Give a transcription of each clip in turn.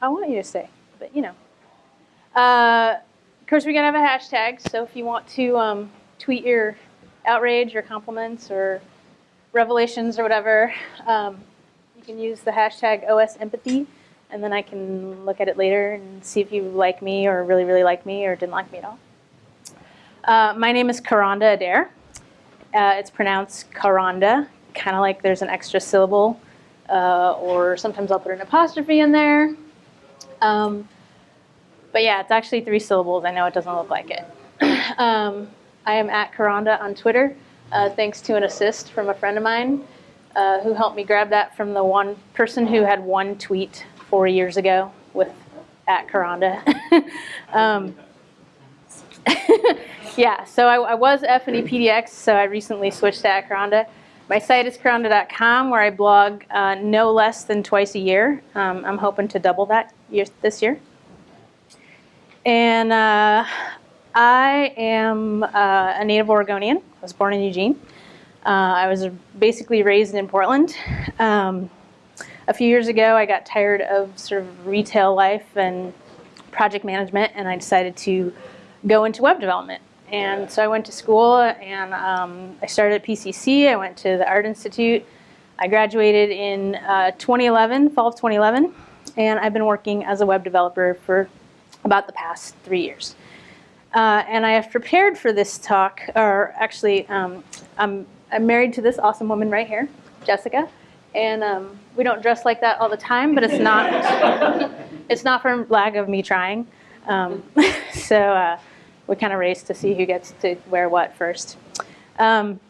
I want you to say, but you know. Uh, of course, we're gonna have a hashtag, so if you want to um, tweet your outrage or compliments or revelations or whatever, um, you can use the hashtag OS Empathy, and then I can look at it later and see if you like me or really, really like me or didn't like me at all. Uh, my name is Kronda Adair. Uh, it's pronounced Karonda, kind of like there's an extra syllable, uh, or sometimes I'll put an apostrophe in there. Um, but yeah, it's actually three syllables. I know it doesn't look like it. um, I am at Kronda on Twitter, uh, thanks to an assist from a friend of mine uh, who helped me grab that from the one person who had one tweet four years ago with at Kronda. um, yeah, so I, I was F&E so I recently switched to at Kronda. My site is kronda.com where I blog uh, no less than twice a year. Um, I'm hoping to double that year, this year. And uh, I am uh, a native Oregonian. I was born in Eugene. Uh, I was basically raised in Portland. Um, a few years ago, I got tired of sort of retail life and project management, and I decided to go into web development. And so I went to school, and um, I started at PCC. I went to the Art Institute. I graduated in uh, 2011, fall of 2011, and I've been working as a web developer for about the past three years. Uh, and I have prepared for this talk, or actually, um, I'm, I'm married to this awesome woman right here, Jessica. And um, we don't dress like that all the time, but it's not, it's not for lack of me trying. Um, so uh, we kind of race to see who gets to wear what first. Um,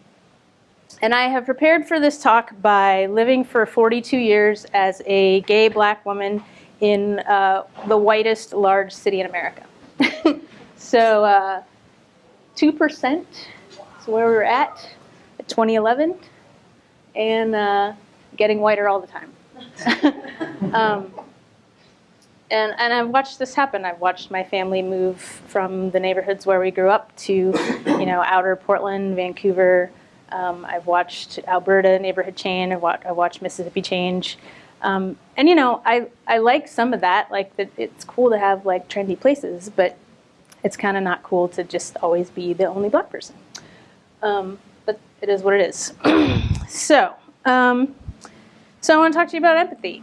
and I have prepared for this talk by living for 42 years as a gay black woman in uh, the whitest large city in America. so uh, 2% is where we are at at 2011, and uh, getting whiter all the time. um, and, and I've watched this happen. I've watched my family move from the neighborhoods where we grew up to, you know, outer Portland, Vancouver. Um, I've watched Alberta neighborhood change. I've I've watched Mississippi change. Um, and you know, I, I like some of that, like that it's cool to have like trendy places, but it's kind of not cool to just always be the only black person. Um, but it is what it is. so, um, so I want to talk to you about empathy.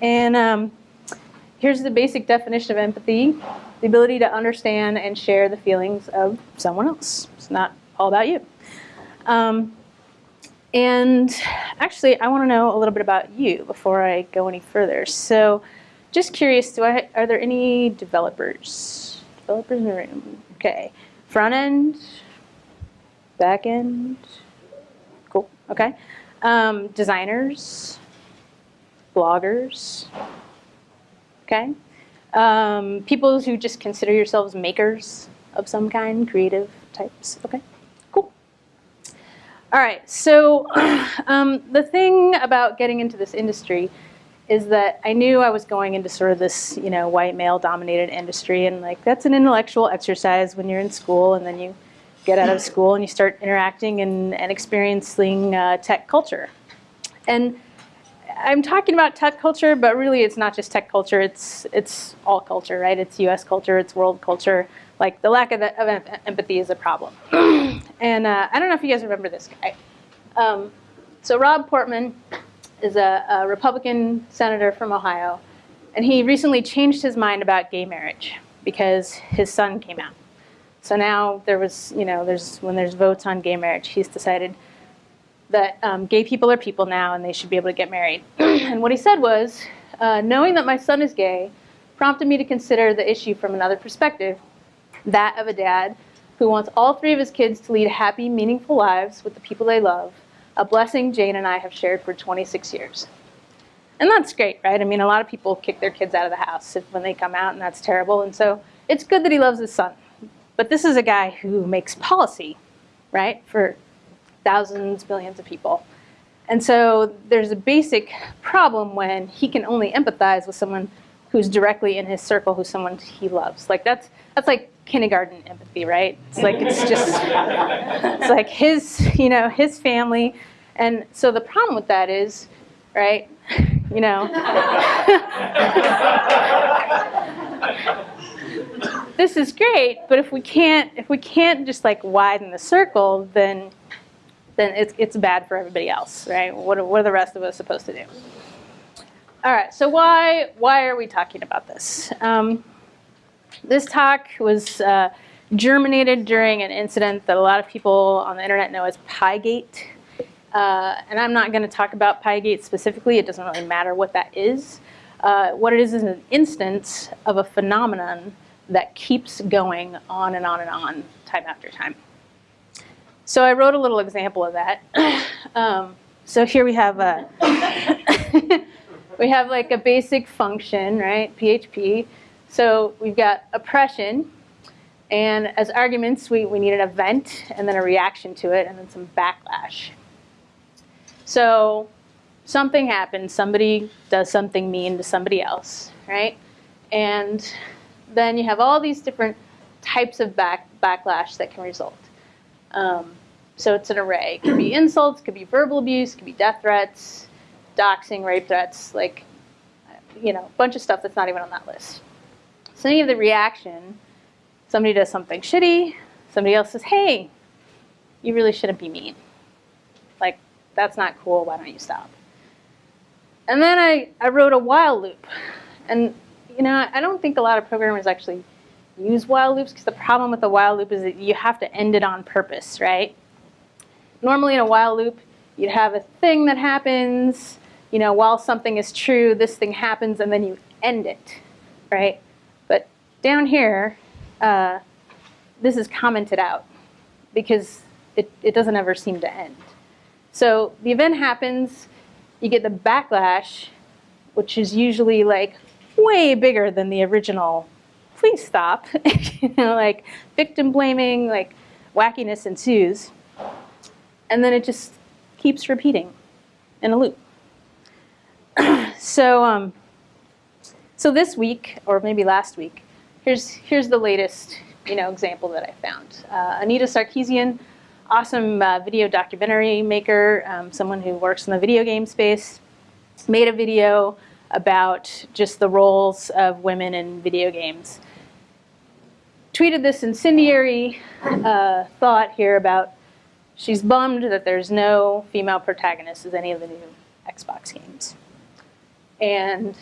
And um, here's the basic definition of empathy. The ability to understand and share the feelings of someone else. It's not all about you. Um, and actually, I want to know a little bit about you before I go any further. So just curious, do I, are there any developers? Developers in the room. Okay. Front end? Back end? Cool. Okay. Um, designers? Bloggers? Okay. Um, people who just consider yourselves makers of some kind, creative types. Okay. All right, so um, the thing about getting into this industry is that I knew I was going into sort of this, you know, white male dominated industry and like that's an intellectual exercise when you're in school and then you get out of school and you start interacting and, and experiencing uh, tech culture. And I'm talking about tech culture, but really it's not just tech culture, it's, it's all culture, right? It's US culture, it's world culture, like the lack of, the, of empathy is a problem. and uh, I don't know if you guys remember this guy. Um, so Rob Portman is a, a, Republican senator from Ohio, and he recently changed his mind about gay marriage because his son came out. So now there was, you know, there's when there's votes on gay marriage, he's decided that um, gay people are people now and they should be able to get married. and what he said was, uh, knowing that my son is gay prompted me to consider the issue from another perspective that of a dad who wants all three of his kids to lead happy, meaningful lives with the people they love, a blessing Jane and I have shared for 26 years. And that's great, right? I mean, a lot of people kick their kids out of the house when they come out, and that's terrible. And so it's good that he loves his son. But this is a guy who makes policy, right, for thousands, millions of people. And so there's a basic problem when he can only empathize with someone who's directly in his circle, who's someone he loves. Like that's that's like kindergarten empathy, right? It's like it's just it's like his, you know, his family. And so the problem with that is, right, you know. this is great, but if we can't if we can't just like widen the circle, then then it's it's bad for everybody else, right? What are, what are the rest of us supposed to do? All right, so why why are we talking about this? Um, this talk was uh, germinated during an incident that a lot of people on the internet know as Piegate. Uh, and I'm not going to talk about Piegate specifically. It doesn't really matter what that is. Uh, what it is is an instance of a phenomenon that keeps going on and on and on, time after time. So I wrote a little example of that. um, so here we have a we have like a basic function, right? PHP. So we've got oppression, and as arguments, we, we need an event and then a reaction to it and then some backlash. So something happens, somebody does something mean to somebody else, right? And then you have all these different types of back, backlash that can result. Um, so it's an array. It could be insults, it could be verbal abuse, it could be death threats, doxing, rape threats, like, you know, a bunch of stuff that's not even on that list. So any of the reaction, somebody does something shitty, somebody else says, hey, you really shouldn't be mean. Like, that's not cool, why don't you stop? And then I, I wrote a while loop. And, you know, I don't think a lot of programmers actually use while loops because the problem with the while loop is that you have to end it on purpose, right? Normally in a while loop, you'd have a thing that happens, you know, while something is true, this thing happens, and then you end it, right? Down here, uh, this is commented out because it, it doesn't ever seem to end. So the event happens, you get the backlash, which is usually like way bigger than the original please stop. you know, like victim blaming, like wackiness ensues. And then it just keeps repeating in a loop. so, um, so this week, or maybe last week, here's, here's the latest you know, example that I found. Uh, Anita Sarkeesian awesome uh, video documentary maker, um, someone who works in the video game space, made a video about just the roles of women in video games. Tweeted this incendiary uh, thought here about she's bummed that there's no female protagonist in any of the new Xbox games. And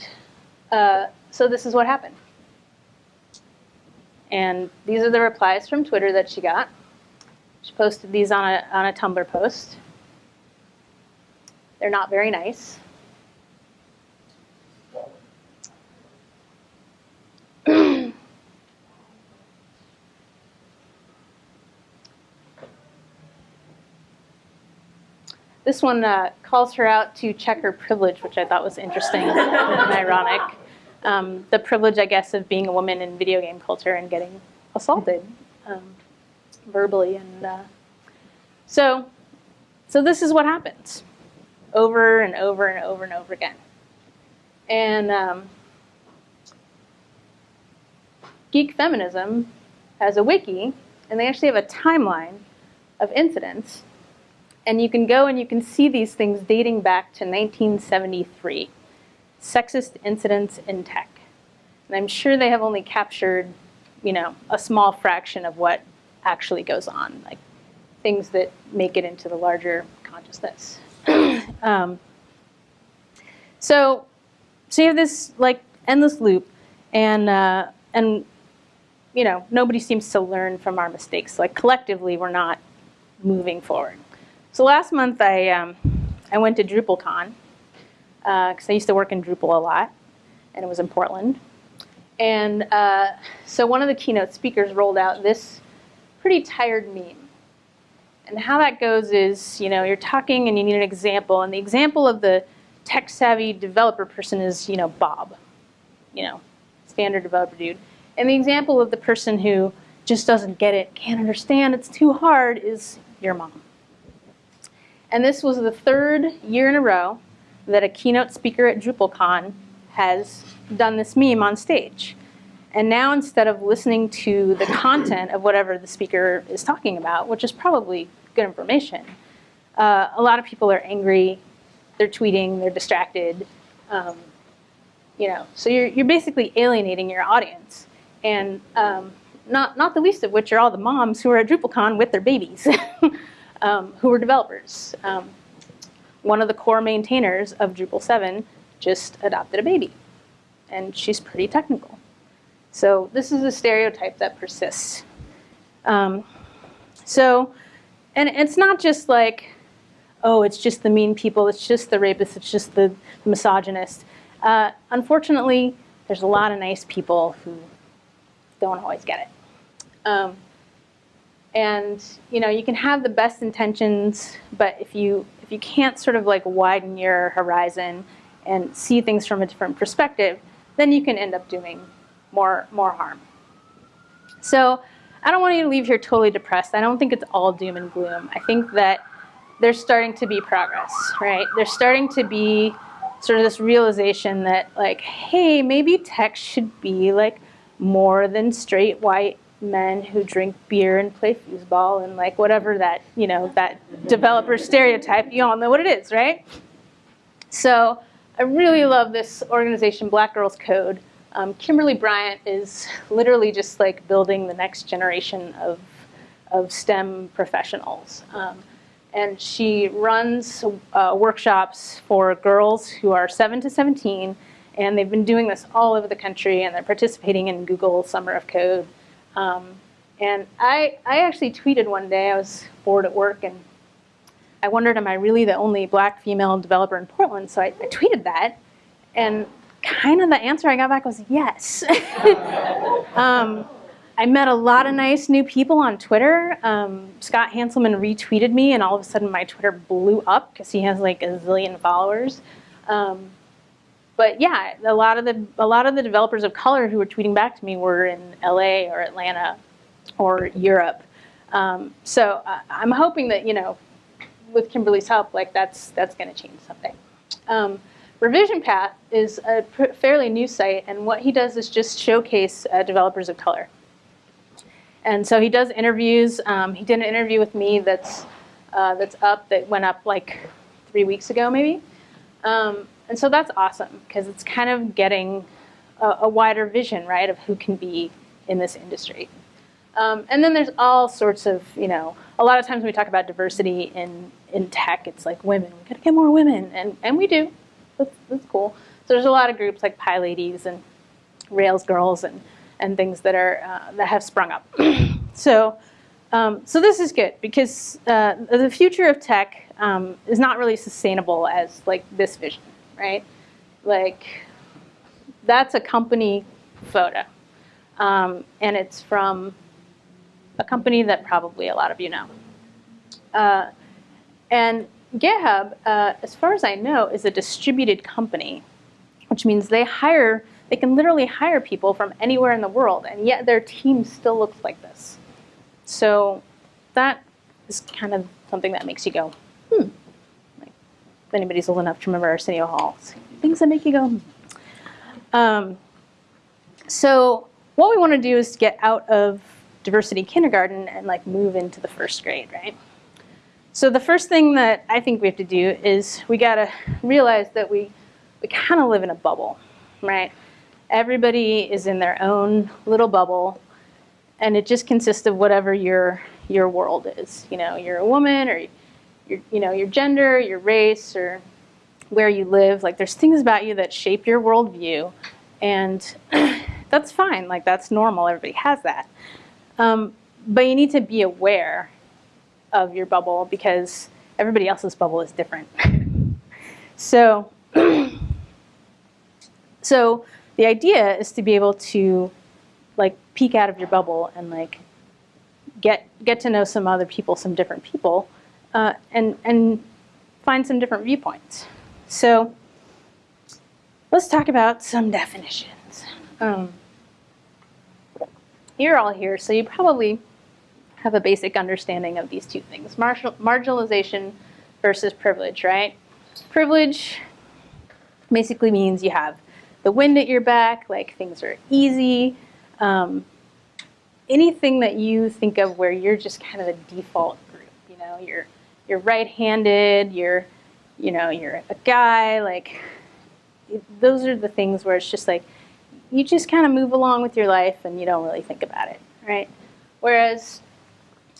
uh, so this is what happened. And these are the replies from Twitter that she got. She posted these on a, on a Tumblr post. They're not very nice. this one uh, calls her out to check her privilege, which I thought was interesting and ironic. Um, the privilege, I guess, of being a woman in video game culture and getting assaulted. Um, verbally. And uh, so, so this is what happens over and over and over and over again. And um, Geek Feminism has a wiki, and they actually have a timeline of incidents. And you can go and you can see these things dating back to 1973, sexist incidents in tech. And I'm sure they have only captured, you know, a small fraction of what actually goes on, like things that make it into the larger consciousness. um, so, so you have this like endless loop, and uh, and you know nobody seems to learn from our mistakes. Like collectively, we're not moving forward. So last month I um, I went to DrupalCon because uh, I used to work in Drupal a lot, and it was in Portland. And uh, so one of the keynote speakers rolled out this pretty tired meme. And how that goes is, you know, you're talking and you need an example, and the example of the tech-savvy developer person is, you know, Bob, you know, standard developer dude. And the example of the person who just doesn't get it, can't understand, it's too hard, is your mom. And this was the third year in a row that a keynote speaker at DrupalCon has done this meme on stage. And now instead of listening to the content of whatever the speaker is talking about, which is probably good information, uh, a lot of people are angry, they're tweeting, they're distracted, Um, you know, so you're, you're basically alienating your audience. And um, not, not the least of which are all the moms who are at DrupalCon with their babies, um, who are developers. One of the core maintainers of Drupal 7 just adopted a baby, and she's pretty technical. So this is a stereotype that persists. Um, so, and it's not just like, oh, it's just the mean people, it's just the rapists, it's just the misogynist. Uh, unfortunately, there's a lot of nice people who don't always get it. Um, and you know, you can have the best intentions, but if you if you can't sort of like widen your horizon and see things from a different perspective, then you can end up doing more more harm. So I don't want you to leave here totally depressed. I don't think it's all doom and gloom. I think that there's starting to be progress, right? There's starting to be sort of this realization that like, hey, maybe tech should be like more than straight white men who drink beer and play foosball and like whatever that, you know, that developer stereotype, you all know what it is, right? So I really love this organization, Black Girls Code. Um, Kimberly Bryant is literally just like building the next generation of, of STEM professionals. Um, and she runs uh, workshops for girls who are 7 to 17 and they've been doing this all over the country and they're participating in Google Summer of Code. Um, and I, I actually tweeted one day, I was bored at work and I wondered, am I really the only black female developer in Portland? So I, I tweeted that and kind of the answer I got back was yes. um, I met a lot of nice new people on Twitter. Um, Scott Hanselman retweeted me, and all of a sudden my Twitter blew up because he has like a zillion followers. Um, but yeah, a lot of the a lot of the developers of color who were tweeting back to me were in LA or Atlanta or Europe. Um, so uh, I'm hoping that you know, with Kimberly's help, like that's that's going to change something. Um, Revision Path is a fairly new site, and what he does is just showcase uh, developers of color. And so he does interviews. Um, he did an interview with me that's uh, that's up that went up like three weeks ago, maybe. Um, and so that's awesome because it's kind of getting a, a, wider vision, right, of who can be in this industry. Um, and then there's all sorts of, you know, a lot of times when we talk about diversity in, in tech, it's like women, we gotta get more women, and, and we do, that's, that's cool. So there's a lot of groups like PyLadies and Rails Girls and, and things that, are, uh, that have sprung up. so, um, so this is good because uh, the future of tech um, is not really sustainable as like this vision right? Like, that's a company photo. Um, and it's from a company that probably a lot of you know. Uh, and GitHub, uh, as far as I know, is a distributed company, which means they hire, they can literally hire people from anywhere in the world, and yet their team still looks like this. So that is kind of something that makes you go, hmm, anybody's old enough to remember Arsenio Hall. Things that make you go, um, so what we want to do is get out of diversity kindergarten and like move into the first grade, right? So the first thing that I think we have to do is we got to realize that we, we kind of live in a bubble, right? Everybody is in their own little bubble and it just consists of whatever your, your world is. You know, you're a woman or your, you know, your gender, your race, or where you live. Like there's things about you that shape your worldview, and that's fine. Like that's normal. Everybody has that. Um, but you need to be aware of your bubble because everybody else's bubble is different. so, so the idea is to be able to like peek out of your bubble and like get get to know some other people, some different people, uh, and, and find some different viewpoints. So let's talk about some definitions. Um, you're all here, so you probably have a basic understanding of these two things, marginalization versus privilege, right? Privilege basically means you have the wind at your back, like things are easy. Um, anything that you think of where you're just kind of a default group, you know, you're you're right-handed, you're, you know, you're a guy, like, those are the things where it's just like, you just kind of move along with your life and you don't really think about it, right? Whereas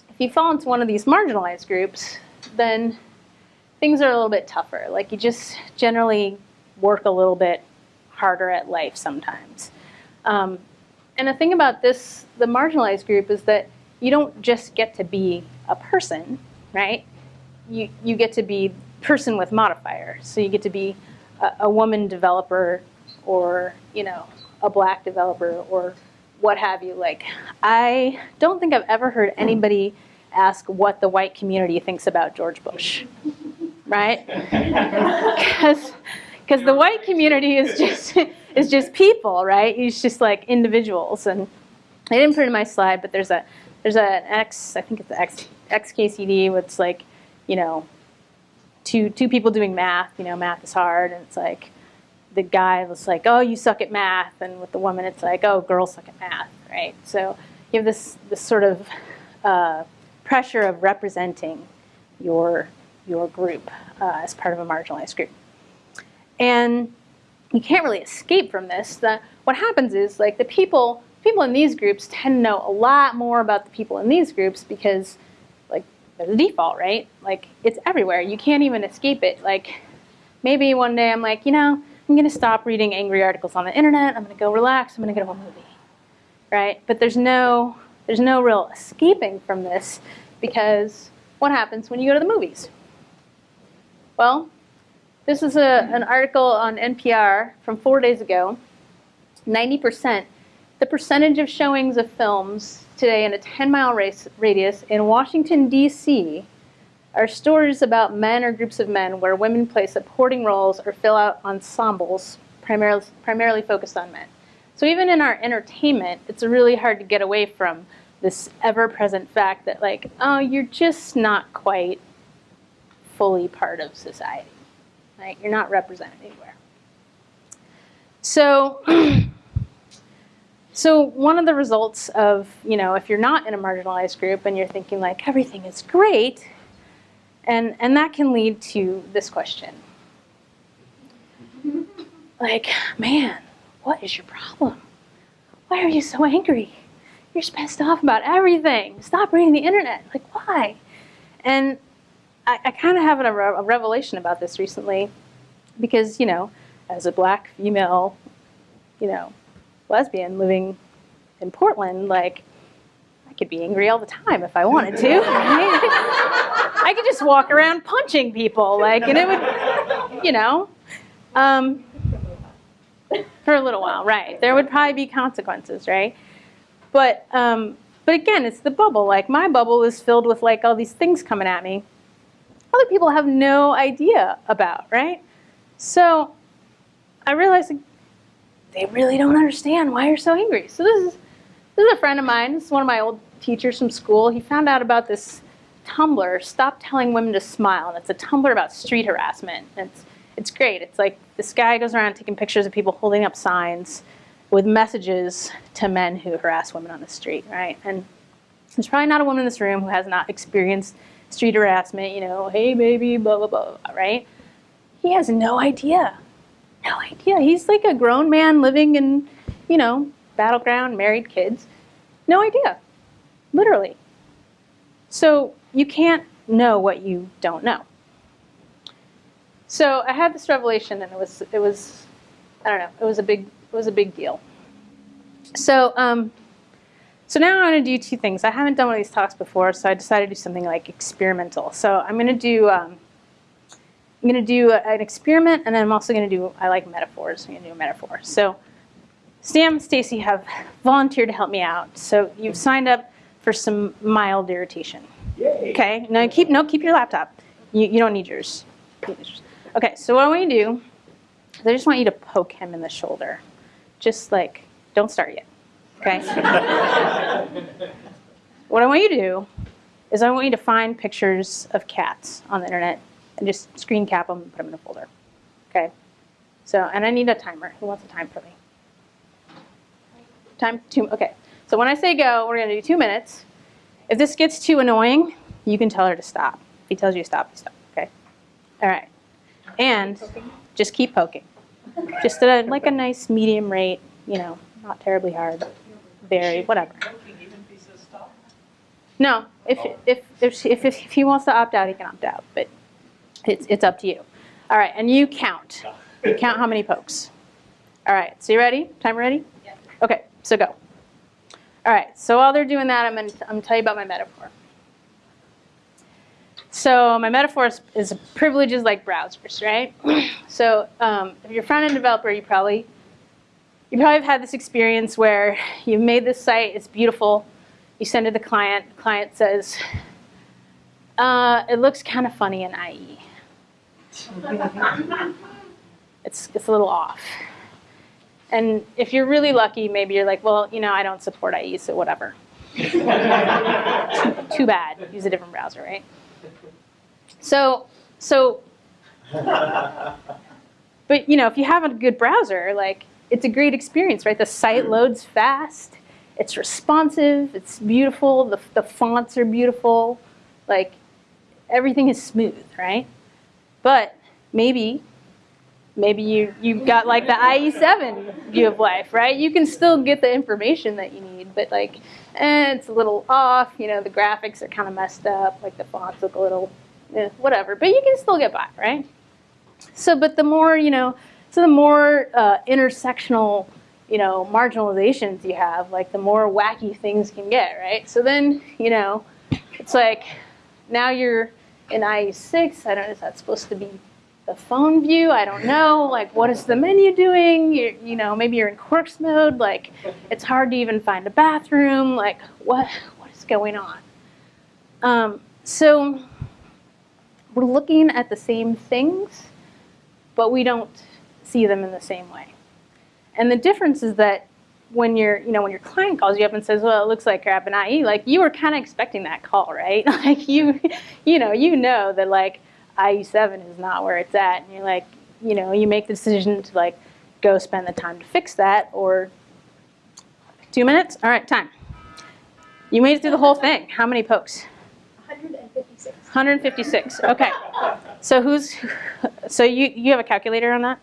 if you fall into one of these marginalized groups, then things are a little bit tougher. Like you just generally work a little bit harder at life sometimes. Um, and the thing about this, the marginalized group, is that you don't just get to be a person, right? You, you get to be person with modifier. So you get to be a, a woman developer or, you know, a black developer or what have you. Like, I don't think I've ever heard anybody ask what the white community thinks about George Bush, right? Because because the white community is just is just people, right? It's just like individuals. And I didn't put it in my slide, but there's a there's an X, I think it's the X XKCD, where it's like, you know, two two people doing math. You know, math is hard, and it's like the guy was like, "Oh, you suck at math," and with the woman, it's like, "Oh, girls suck at math," right? So you have this this sort of uh, pressure of representing your your group uh, as part of a marginalized group, and you can't really escape from this. The, what happens is like the people people in these groups tend to know a lot more about the people in these groups because there's a default, right? Like it's everywhere. You can't even escape it. Like maybe one day I'm like, you know, I'm gonna stop reading angry articles on the internet. I'm gonna go relax. I'm gonna go to a movie, right? But there's no there's no real escaping from this because what happens when you go to the movies? Well, this is a, an article on NPR from four days ago. 90%, the percentage of showings of films today in a 10 mile radius in Washington, D.C. are stories about men or groups of men where women play supporting roles or fill out ensembles primarily, primarily focused on men. So even in our entertainment, it's really hard to get away from this ever-present fact that like, oh, you're just not quite fully part of society. Right? You're not represented anywhere. So, so one of the results of, you know, if you're not in a marginalized group and you're thinking like everything is great, and, and that can lead to this question. Like, man, what is your problem? Why are you so angry? You're pissed off about everything. Stop reading the internet. Like, why? And I, I kind of have a, a revelation about this recently because, you know, as a black female, you know, lesbian living in Portland, like, I could be angry all the time if I wanted to. I could just walk around punching people, like, and it would, you know, um, for a little while, right? There would probably be consequences, right? But, um, but again, it's the bubble. Like, my bubble is filled with like all these things coming at me other people have no idea about, right? So I realized they really don't understand why you're so angry. So this is this is a friend of mine. This is one of my old teachers from school. He found out about this Tumblr, Stop Telling Women to Smile. And it's a Tumblr about street harassment. And it's, it's great. It's like this guy goes around taking pictures of people holding up signs with messages to men who harass women on the street, right? And there's probably not a woman in this room who has not experienced street harassment, you know, hey baby, blah, blah, blah, right? He has no idea. No idea. He's like a grown man living in, you know, Battle Ground, married kids. No idea. Literally. So you can't know what you don't know. So I had this revelation and it was it was I don't know, it was a big it was a big deal. So um so now I'm going to do two things. I haven't done one of these talks before, so I decided to do something like experimental. So I'm going to do um, I'm going to do a, an experiment, and then I'm also going to do I like metaphors. I'm going to do a metaphor. So Sam and Stacy have volunteered to help me out. So you've signed up for some mild irritation. Yay. Okay. Now keep no keep your laptop. You, you don't need yours. Okay. So what I want you to do is I just want you to poke him in the shoulder, just like don't start yet. Okay? what I want you to do is I want you to find pictures of cats on the internet and just screen cap them and put them in a folder. Okay? So, and I need a timer. Who wants a time for me? Time? Two, okay. So when I say go, we're going to do two minutes. If this gets too annoying, you can tell her to stop. If he tells you to stop, you stop. Okay? All right. And just keep poking. just at a, like a nice medium rate, you know, not terribly hard, very, whatever. No, if, if, if, if, if he wants to opt out, he can opt out, but it's, it's up to you. All right, and you count. You count how many pokes. All right, so you ready? Time ready? Yeah. Okay, so go. All right, so while they're doing that, I'm going to I'm gonna tell you about my metaphor. So my metaphor is, is privileges like browsers, right? so um, if you're a front-end developer, you probably you probably have had this experience where you've made this site, it's beautiful, you send it to the client, the client says, uh, it looks kind of funny in IE. it's, it's a little off. And if you're really lucky, maybe you're like, well, you know, I don't support IE, so whatever. too, bad. Use a different browser, right? So, so, but you know, if you have a good browser, like it's a great experience, right? The site loads fast, it's responsive, it's beautiful, the, the fonts are beautiful, like everything is smooth, right? But maybe, maybe you, you've got like the IE7 view of life, right? You can still get the information that you need, but like, eh, it's a little off, you know, the graphics are kind of messed up, like the fonts look a little eh, whatever, but you can still get by, right? So, but the more, you know, so the more uh, intersectional, you know, marginalizations you have, like the more wacky things can get, right? So then, you know, it's like now you're in IE6, I don't know, is that supposed to be the phone view? I don't know. Like, what is the menu doing? You're, you know, maybe you're in quirks mode. Like, it's hard to even find a bathroom. Like, what what is going on? Um, so we're looking at the same things, but we don't see them in the same way. And the difference is that when your, you know, when your client calls you up and says, "Well, it looks like crap in IE," like you were kind of expecting that call, right? like you, you know, you know that like IE7 is not where it's at, and you're like, you know, you make the decision to like go spend the time to fix that, or two minutes. All right, time. You made it through the whole thing. How many pokes? 156. 156. Okay. So who's so you you have a calculator on that?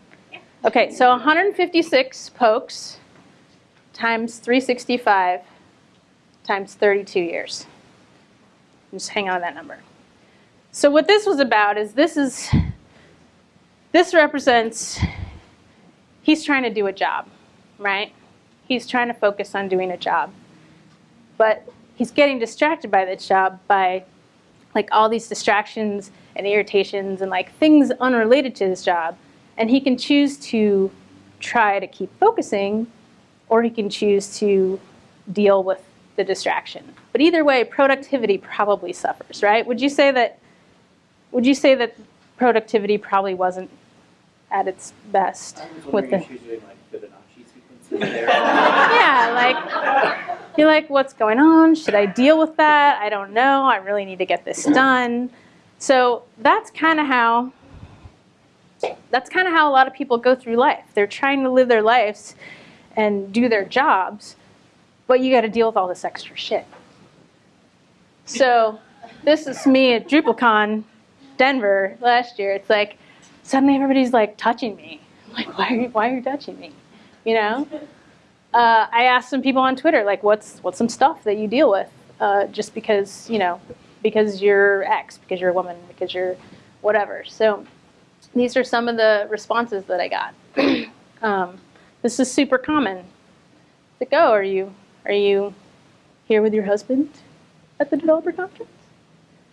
Okay, so 156 pokes times 365 times 32 years. Just hang on to that number. So what this was about is this is this represents he's trying to do a job, right? He's trying to focus on doing a job. But he's getting distracted by this job by like all these distractions and irritations and like things unrelated to his job. And he can choose to try to keep focusing or he can choose to deal with the distraction. But either way, productivity probably suffers, right? Would you say that would you say that productivity probably wasn't at its best with the if she's doing like Fibonacci sequences there. yeah, like you're like, what's going on? Should I deal with that? I don't know. I really need to get this done. So that's kind of how that's kind of how a lot of people go through life. They're trying to live their lives and do their jobs, but you got to deal with all this extra shit. So this is me at DrupalCon Denver last year. It's like suddenly everybody's like touching me. I'm like, why are you, why are you touching me? You know? uh, I asked some people on Twitter, like, what's what's some stuff that you deal with, uh, just because you know, because you're X, because you're a woman, because you're whatever. So these are some of the responses that I got. um, this is super common. Like, oh, are you are you here with your husband at the developer conference?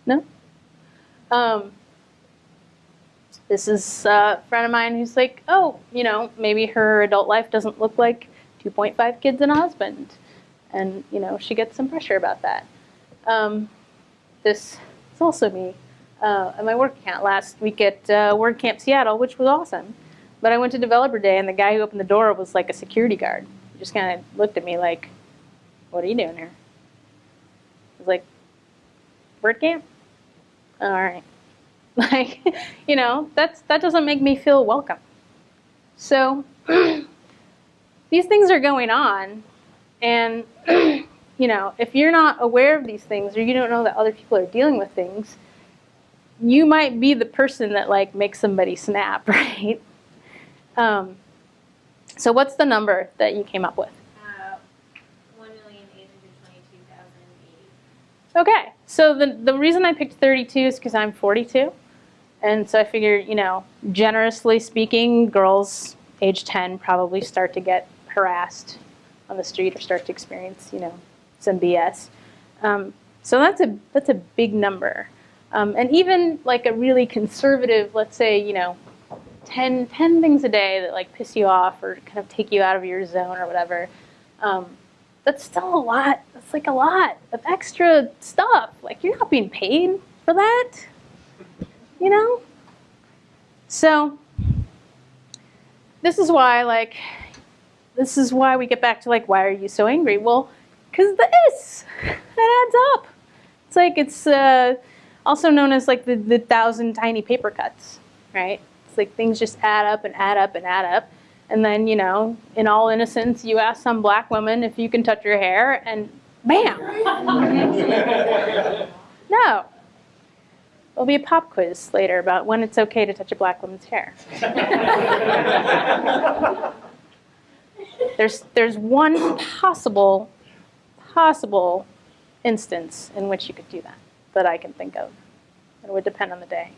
No. Um, this is a friend of mine who's like, oh, you know, maybe her adult life doesn't look like 2.5 kids and a husband. And, you know, she gets some pressure about that. Um, this is also me uh, at my work account last week at uh, WordCamp Seattle, which was awesome. But I went to Developer Day, and the guy who opened the door was like a security guard. He just kind of looked at me like, what are you doing here? I was like, WordCamp? All right. Like, you know, that's that doesn't make me feel welcome. So these things are going on, and you know, if you're not aware of these things or you don't know that other people are dealing with things, you might be the person that like makes somebody snap, right? Um, So what's the number that you came up with? Uh, one million eight hundred twenty-two thousand eighty. Okay, so the, the reason I picked 32 is because I'm 42. And so I figured, you know, generously speaking, girls age 10 probably start to get harassed on the street or start to experience, you know, some BS. Um, so that's a, that's a big number. Um, and even like a really conservative, let's say, you know, 10, 10 things a day that like piss you off or kind of take you out of your zone or whatever. Um, that's still a lot. That's like a lot of extra stuff. Like you're not being paid for that, you know? So this is why like this is why we get back to like why are you so angry? Well, cuz this that adds up. It's like it's uh, also known as like the, the thousand tiny paper cuts, right? Like things just add up and add up and add up. And then, you know, in all innocence, you ask some black woman if you can touch your hair, and bam! no. There'll be a pop quiz later about when it's okay to touch a black woman's hair. there's, there's one possible, possible instance in which you could do that that I can think of. It would depend on the day.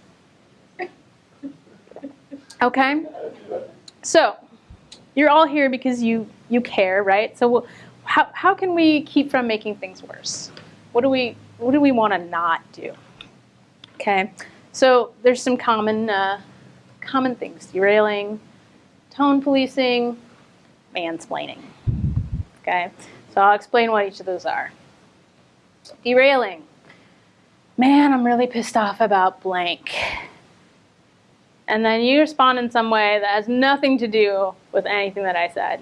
Okay? So, you're all here because you you care, right? So how how can we keep from making things worse? What do we what do we want to not do? Okay, so there's some common uh, common things: derailing, tone policing, mansplaining. Okay, so I'll explain what each of those are. Derailing. Man, I'm really pissed off about blank and then you respond in some way that has nothing to do with anything that I said,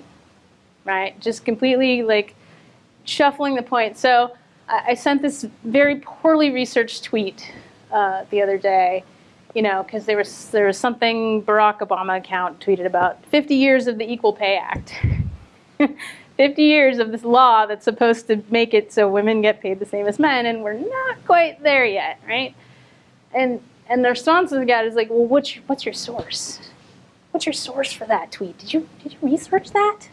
right? Just completely like shuffling the point. So I, I sent this very poorly researched tweet uh, the other day, you know, because there was there was something Barack Obama account tweeted about 50 years of the Equal Pay Act. 50 years of this law that's supposed to make it so women get paid the same as men, and we're not quite there yet, right? And and the response we got is like, well, what's your, what's your source? What's your source for that tweet? Did you did you research that?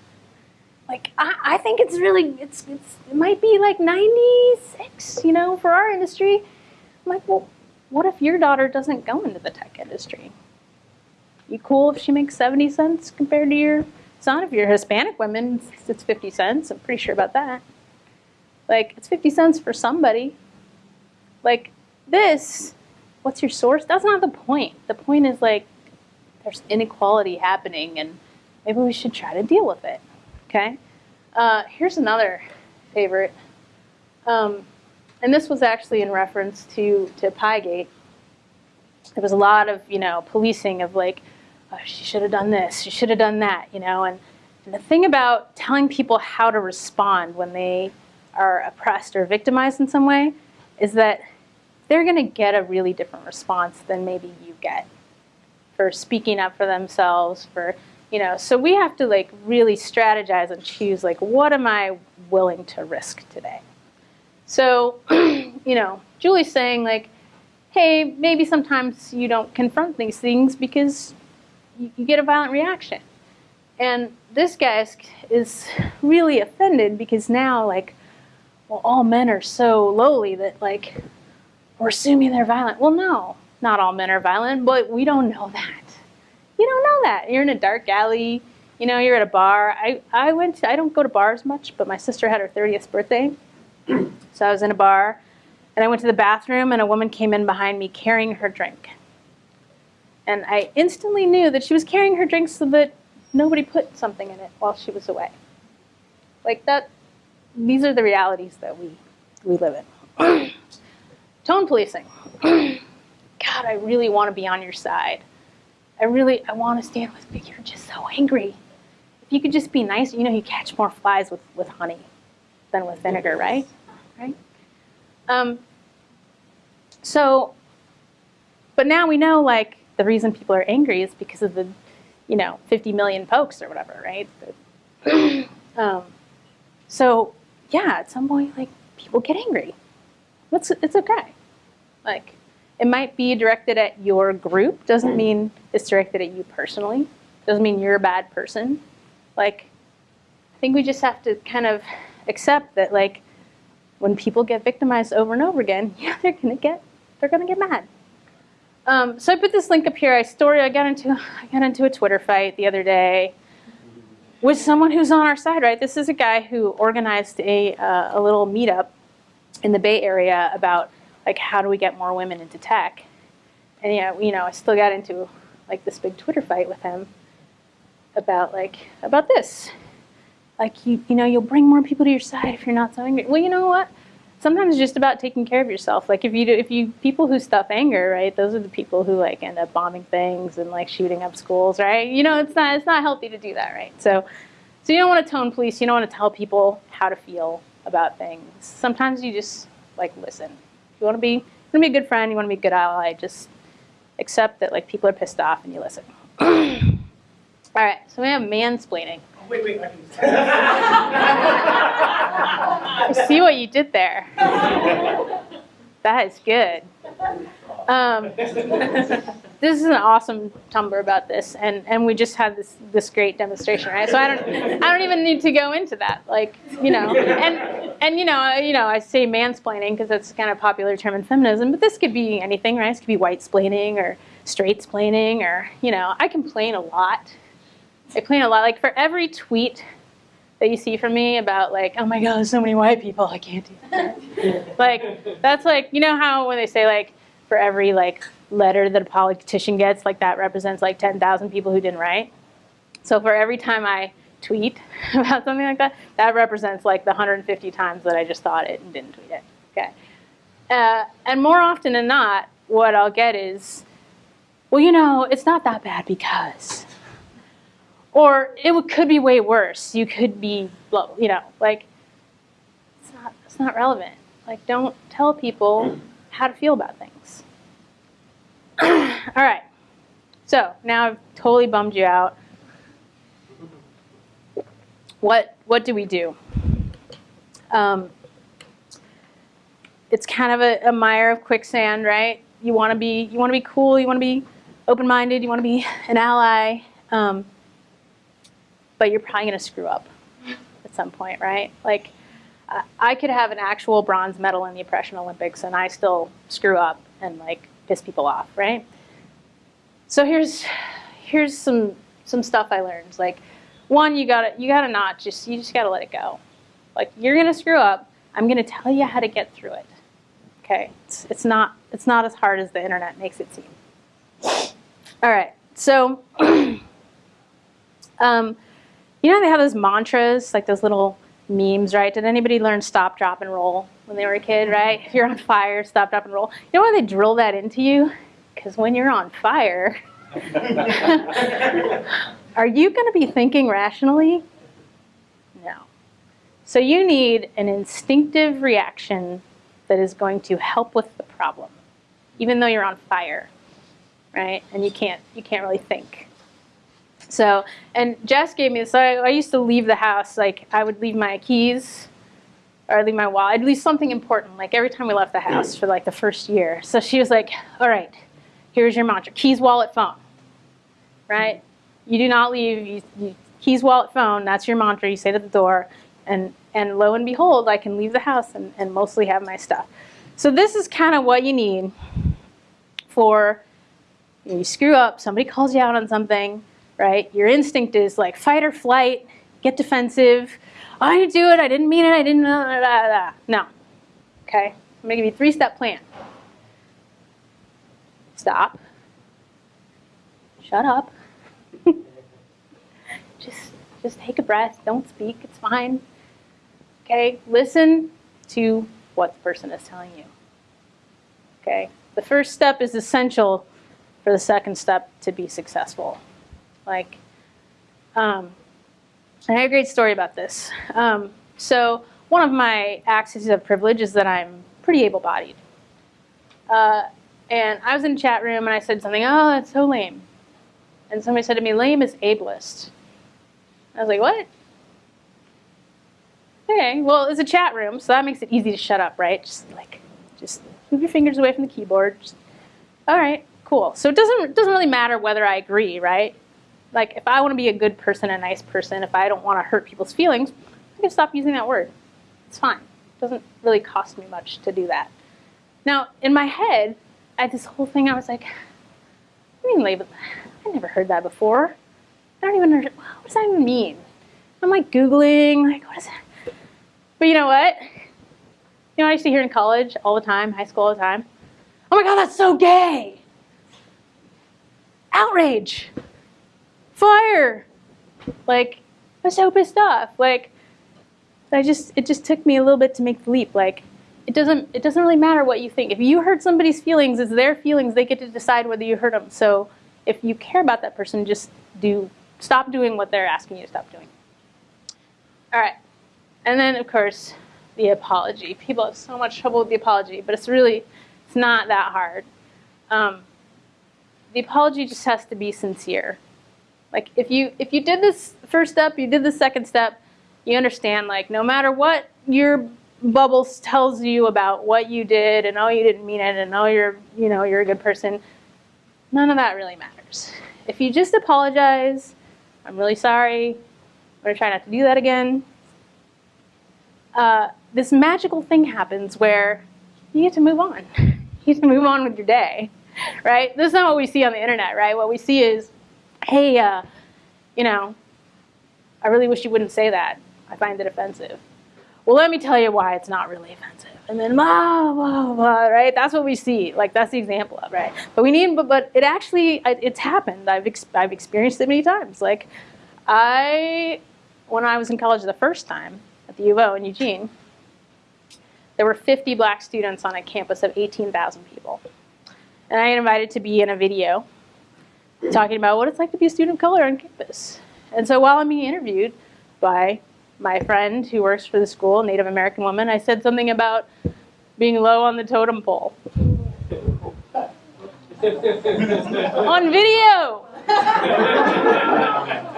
Like, I, I think it's really it's, it's it might be like 96, you know, for our industry. I'm like, well, what if your daughter doesn't go into the tech industry? You cool if she makes 70 cents compared to your son? If you're Hispanic women, it's 50 cents. I'm pretty sure about that. Like, it's 50 cents for somebody. Like, this what's your source? That's not the point. The point is like there's inequality happening and maybe we should try to deal with it. Okay? Uh, here's another favorite. Um, and this was actually in reference to, to Piegate. There was a lot of, you know, policing of like, oh, she should have done this, she should have done that, you know. And, and the thing about telling people how to respond when they are oppressed or victimized in some way is that they're going to get a really different response than maybe you get for speaking up for themselves for you know so we have to like really strategize and choose like what am i willing to risk today? So you know julie's saying like hey maybe sometimes you don't confront these things because you, you get a violent reaction. And this guy is, is really offended because now like well all men are so lowly that like we're assuming they're violent. Well, no, not all men are violent, but we don't know that. You don't know that. You're in a dark alley, you know, you're at a bar. I, I went to, I don't go to bars much, but my sister had her 30th birthday. so I was in a bar and I went to the bathroom and a woman came in behind me carrying her drink. And I instantly knew that she was carrying her drink so that nobody put something in it while she was away. Like that, these are the realities that we, we live in. Tone policing. God, I really want to be on your side. I really, I want to stand with you. You're just so angry. If you could just be nice, you know, you catch more flies with, with honey than with vinegar, right? Right? Um, so, but now we know, like, the reason people are angry is because of the, you know, 50 million folks or whatever, right? um, so, yeah, at some point, like, people get angry. It's, it's okay. Like, it might be directed at your group, doesn't mean it's directed at you personally, doesn't mean you're a bad person. Like, I think we just have to kind of accept that, like, when people get victimized over and over again, yeah, they're gonna get, they're gonna get mad. Um, so I put this link up here. I story. I got into, I got into a Twitter fight the other day with someone who's on our side. Right, this is a guy who organized a uh, a little meetup in the Bay Area about like how do we get more women into tech, and yeah, you know, I still got into like this big Twitter fight with him about like about this. Like you, you know, you'll bring more people to your side if you're not so angry. Well, you know what? Sometimes it's just about taking care of yourself. Like if you do, if you people who stuff anger, right? Those are the people who like end up bombing things and like shooting up schools, right? You know, it's not it's not healthy to do that, right? So, so you don't want to tone police. You don't want to tell people how to feel about things. Sometimes you just like listen. You want to be, you want to be a good friend. You want to be a good ally. Just accept that like people are pissed off and you listen. All right, so we have mansplaining. Oh, wait, wait, I I see what you did there. That is good. Um, this is an awesome Tumblr about this, and, and we just had this this great demonstration, right? So I don't I don't even need to go into that, like you know, and and you know you know I say mansplaining because that's kind of popular term in feminism, but this could be anything, right? This could be white splaining or straight splaining, or you know I complain a lot. I complain a lot. Like for every tweet that you see from me about like, oh my god, there's so many white people, I can't do that. like that's like you know how when they say like for every like letter that a politician gets, like that represents like 10,000 people who didn't write. So for every time I tweet about something like that, that represents like the 150 times that I just thought it and didn't tweet it. Okay. Uh, and more often than not, what I'll get is, well, you know, it's not that bad because. Or it could be way worse. You could be, you know, like, it's not, it's not relevant. Like, don't tell people how to feel about things. All right. So now I've totally bummed you out. What what do we do? Um, it's kind of a, a mire of quicksand, right? You want to be you want to be cool. You want to be open-minded. You want to be an ally, um, but you're probably going to screw up at some point, right? Like I- could have an actual bronze medal in the oppression Olympics, and I still screw up and like piss people off, right? So here's here's some some stuff I learned. Like one, you gotta you gotta not just you just gotta let it go. Like you're gonna screw up. I'm gonna tell you how to get through it. Okay, it's, it's not it's not as hard as the internet makes it seem. All right, so um, you know they have those mantras like those little memes, right? Did anybody learn stop, drop, and roll when they were a kid, mm-hmm. right? If you're on fire, stop, drop, and roll. You know why they drill that into you? Because when you're on fire, are you going to be thinking rationally? No. So you need an instinctive reaction that is going to help with the problem, even though you're on fire, right? And you can't you can't really think. So, and Jess gave me this. I, I used to leave the house like I would leave my keys or I'd leave my wallet. I'd leave something important, like every time we left the house for like the first year. So she was like, "All right, here's your mantra: keys, wallet, phone." Right? You do not leave you, you, keys, wallet, phone. That's your mantra. You say to the door, and and lo and behold, I can leave the house and, and mostly have my stuff. So this is kind of what you need for you screw up. Somebody calls you out on something, right? Your instinct is like fight or flight, get defensive. I didn't do it. I didn't mean it. I didn't. Blah, blah, blah. No. Okay. I'm gonna give you three-step plan. Stop. Shut up. just, just take a breath. Don't speak. It's fine. Okay. Listen to what the person is telling you. Okay. The first step is essential for the second step to be successful. Like, um, I have a great story about this. Um, so one of my axes of privilege is that I'm pretty able-bodied. Uh, and I was in a chat room and I said something, oh, that's so lame. And somebody said to me, lame is ableist. I was like, what? Okay, well, it's a chat room, so that makes it easy to shut up, right? Just like, just move your fingers away from the keyboard. Just, all right, cool. So it doesn't, doesn't really matter whether I agree, right? Like if I want to be a good person, a nice person, if I don't want to hurt people's feelings, I can stop using that word. It's fine. It doesn't really cost me much to do that. Now, in my head, I had this whole thing. I was like, I mean label. I never heard that before. I don't even know what does that even mean. I'm like googling, like what is that? But you know what? You know I used to hear in college all the time, high school all the time. Oh my God, that's so gay! Outrage, fire, like I was so pissed off. Like I just, it just took me a little bit to make the leap. Like it doesn't, it doesn't really matter what you think. If you hurt somebody's feelings, it's their feelings. They get to decide whether you hurt them. So if you care about that person, just do, stop doing what they're asking you to stop doing. All right, and then of course the apology. People have so much trouble with the apology, but it's really, it's not that hard. Um, the apology just has to be sincere. Like if you if you did this first step, you did the second step, you understand like no matter what your bubbles tells you about what you did and oh you didn't mean it and oh you're you know you're a good person, none of that really matters. If you just apologize, I'm really sorry. I'm gonna try not to do that again. Uh, this magical thing happens where you get to move on. You get to move on with your day, right? This is not what we see on the internet, right? What we see is, hey, uh, you know, I really wish you wouldn't say that. I find it offensive. Well, let me tell you why it's not really offensive. And then blah, blah, blah, right? That's what we see. Like, that's the example of, right? But we need, but, but it actually, it's happened. I've, ex I've experienced it many times. Like, I, when I was in college the first time at the U of O in Eugene, there were 50 black students on a campus of 18,000 people. And I invited to be in a video talking about what it's like to be a student of color on campus. And so while I'm being interviewed by my friend who works for the school, Native American woman, I said something about being low on the totem pole. on video!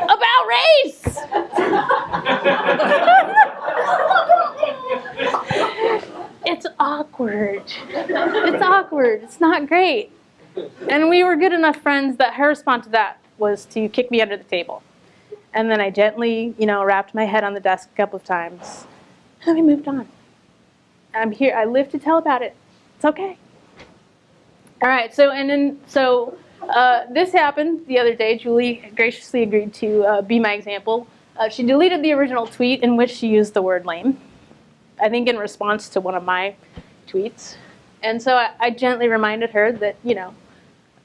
about race! it's awkward. It's awkward. It's not great. And we were good enough friends that her response to that was to kick me under the table. And then I gently, you know, rapped my head on the desk a couple of times. And we moved on. I'm here. I live to tell about it. It's okay. All right. So and then so uh, this happened the other day. Julie graciously agreed to uh, be my example. Uh, she deleted the original tweet in which she used the word lame. I think in response to one of my tweets. And so I, I gently reminded her that, you know,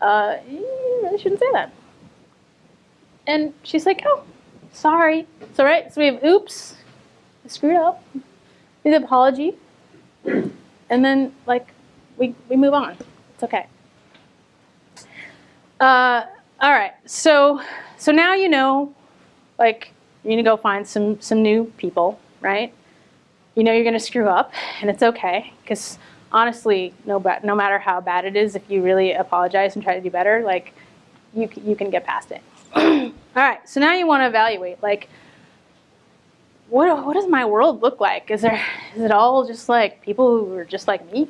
uh, you really shouldn't say that. And she's like, oh, sorry. It's all right. So we have oops, I screwed up, the apology, and then like we, we move on. It's okay. Uh, all right, so so now you know, like you need to go find some some new people, right? You know you're going to screw up, and it's okay because honestly, no no matter how bad it is, if you really apologize and try to do better, like you you can get past it. all right, so now you want to evaluate, like what what does my world look like? Is there is it all just like people who are just like me?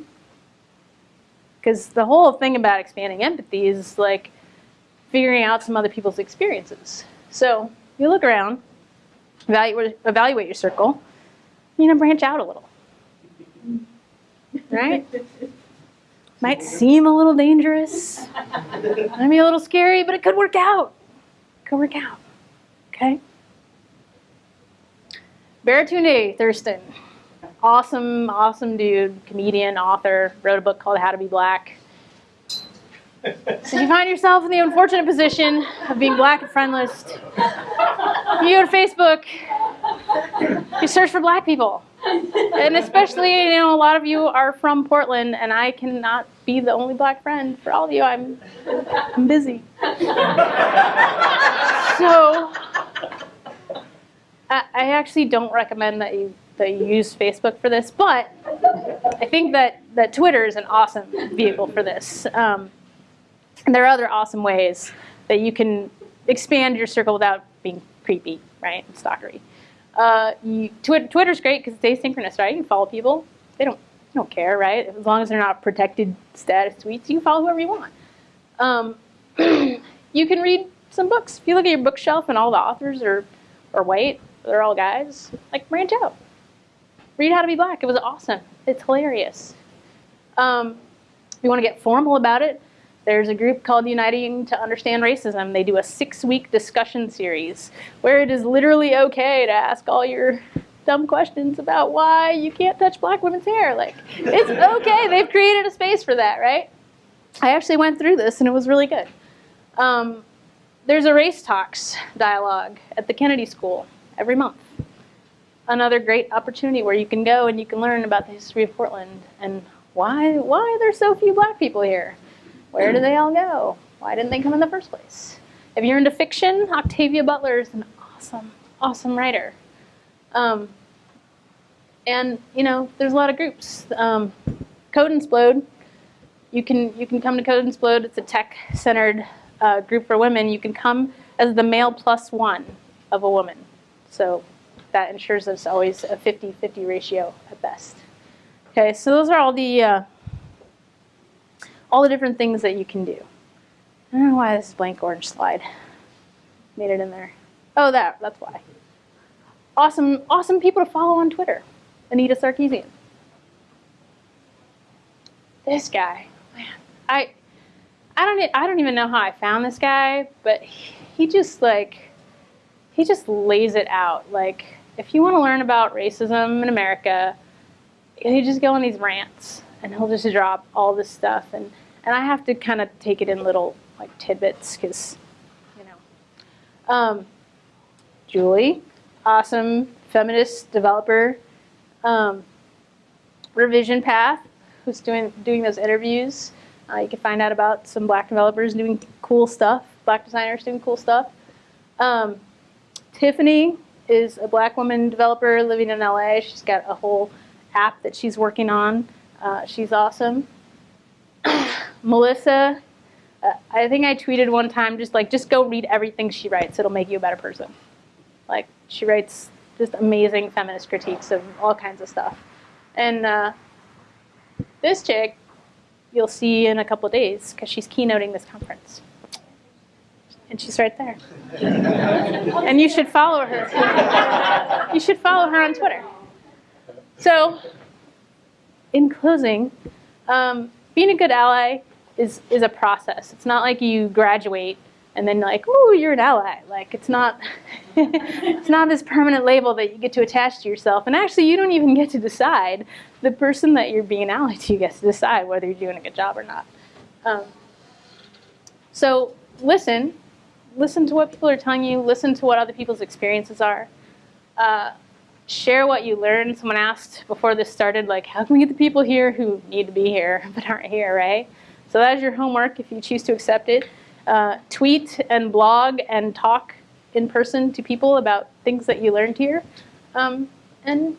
Because the whole thing about expanding empathy is like figuring out some other people's experiences. So you look around, evaluate, evaluate your circle, you know, branch out a little. Right? Might seem a little dangerous, might be a little scary, but it could work out. Could work out. Okay? Baratunde Thurston, awesome, awesome dude, comedian, author, wrote a book called How to Be Black. So you find yourself in the unfortunate position of being black and friendless. You go to Facebook, you search for black people. And especially, you know, a lot of you are from Portland, and I cannot be the only black friend for all of you. I'm, I'm busy. So, I, I actually don't recommend that you that you use Facebook for this, but I think that that Twitter is an awesome vehicle for this. Um, and there are other awesome ways that you can expand your circle without being creepy, right, and stalkery. Uh, you, tw Twitter's great because it's asynchronous, right? You can follow people. They don't, they don't care, right? As long as they're not protected status tweets, you can follow whoever you want. Um, you can read some books. If you look at your bookshelf and all the authors are, are white, they're all guys, like branch out. Read How to Be Black. It was awesome. It's hilarious. Um, if you want to get formal about it, there's a group called Uniting to Understand Racism. They do a six week discussion series where it is literally okay to ask all your dumb questions about why you can't touch black women's hair. Like, it's okay. They've created a space for that, right? I actually went through this and it was really good. Um, there's a race talks dialogue at the Kennedy School every month. Another great opportunity where you can go and you can learn about the history of Portland and why why there's so few black people here. Where do they all go? Why didn't they come in the first place? If you're into fiction, Octavia Butler is an awesome, awesome writer. Um, and you know, there's a lot of groups. Um, Code and Splode. You can you can come to Code and Splode. It's a tech-centered uh, group for women. You can come as the male plus one of a woman. So that ensures there's always a 50-50 ratio at best. Okay, so those are all the uh, all the different things that you can do. I don't know why this blank orange slide made it in there. Oh, that that's why. Awesome, awesome people to follow on Twitter. Anita Sarkeesian. This guy, man, I, I don't, I don't even know how I found this guy, but he, just like, he just lays it out. Like, if you want to learn about racism in America, he just go on these rants, and he'll just drop all this stuff, and and I have to kind of take it in little like tidbits, because, you know. Um, Julie, awesome feminist developer. Um, Revision Path, who's doing doing those interviews. Uh, you can find out about some black developers doing cool stuff, black designers doing cool stuff. Um, Tiffany is a black woman developer living in LA. She's got a whole app that she's working on. Uh, she's awesome. Melissa, uh, I think I tweeted one time just like, just go read everything she writes. It'll make you a better person. Like, she writes just amazing feminist critiques of all kinds of stuff. And uh, this chick, you'll see in a couple days because she's keynoting this conference. And she's right there. and you should follow her. you should follow her on Twitter. So, in closing, um, being a good ally is, is a process. It's not like you graduate and then like, oh, you're an ally. Like it's not, it's not this permanent label that you get to attach to yourself. And actually, you don't even get to decide. The person that you're being an ally to gets to decide whether you're doing a good job or not. Um, so listen, listen to what people are telling you. Listen to what other people's experiences are. Uh, share what you learn. Someone asked before this started, like, how can we get the people here who need to be here but aren't here, right? So that is your homework if you choose to accept it uh, tweet and blog and talk in person to people about things that you learned here, um, and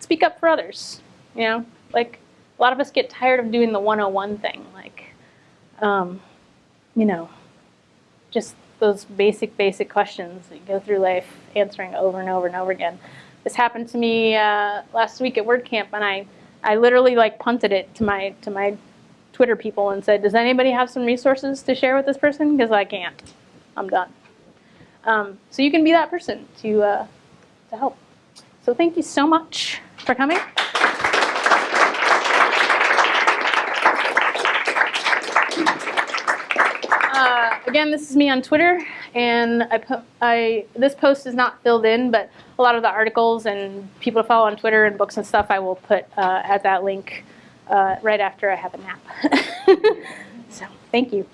speak up for others. You know, like a lot of us get tired of doing the 101 thing, like, um, you know, just those basic, basic questions that you go through life answering over and over and over again. This happened to me uh, last week at WordCamp, and I, I literally like punted it to my to my Twitter people and said, does anybody have some resources to share with this person? Because I can't. I'm done. Um, so you can be that person to, uh, to help. So thank you so much for coming. Uh, again, this is me on Twitter, and I, I this post is not filled in, but a lot of the articles and people to follow on Twitter and books and stuff I will put uh, at that link uh, right after I have a nap. so thank you.